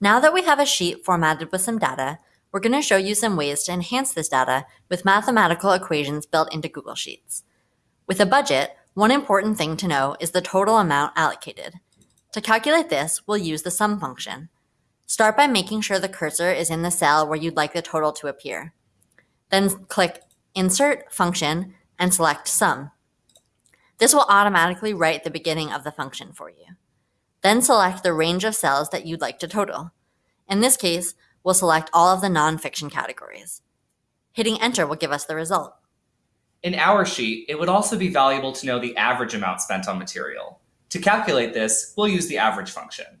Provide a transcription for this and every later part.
Now that we have a sheet formatted with some data, we're going to show you some ways to enhance this data with mathematical equations built into Google Sheets. With a budget, one important thing to know is the total amount allocated. To calculate this, we'll use the sum function. Start by making sure the cursor is in the cell where you'd like the total to appear. Then click Insert Function and select Sum. This will automatically write the beginning of the function for you. Then select the range of cells that you'd like to total. In this case, we'll select all of the nonfiction categories. Hitting enter will give us the result. In our sheet, it would also be valuable to know the average amount spent on material. To calculate this, we'll use the average function.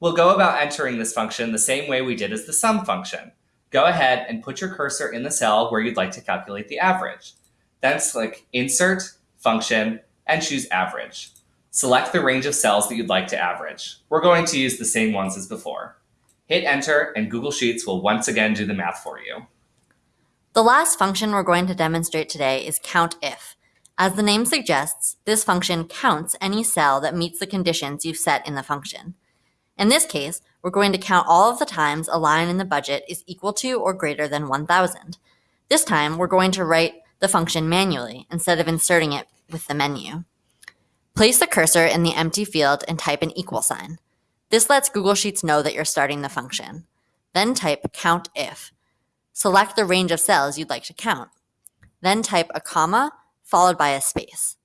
We'll go about entering this function the same way we did as the sum function. Go ahead and put your cursor in the cell where you'd like to calculate the average. Then click Insert, Function, and choose Average. Select the range of cells that you'd like to average. We're going to use the same ones as before. Hit enter and Google Sheets will once again do the math for you. The last function we're going to demonstrate today is COUNTIF. As the name suggests, this function counts any cell that meets the conditions you've set in the function. In this case, we're going to count all of the times a line in the budget is equal to or greater than 1,000. This time, we're going to write the function manually instead of inserting it with the menu. Place the cursor in the empty field and type an equal sign. This lets Google Sheets know that you're starting the function. Then type COUNTIF. Select the range of cells you'd like to count. Then type a comma followed by a space.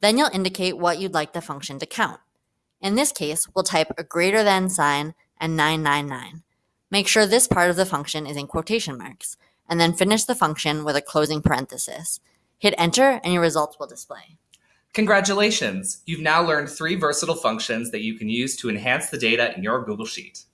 Then you'll indicate what you'd like the function to count. In this case, we'll type a greater than sign and 999. Make sure this part of the function is in quotation marks, and then finish the function with a closing parenthesis. Hit enter and your results will display. Congratulations! You've now learned three versatile functions that you can use to enhance the data in your Google Sheet.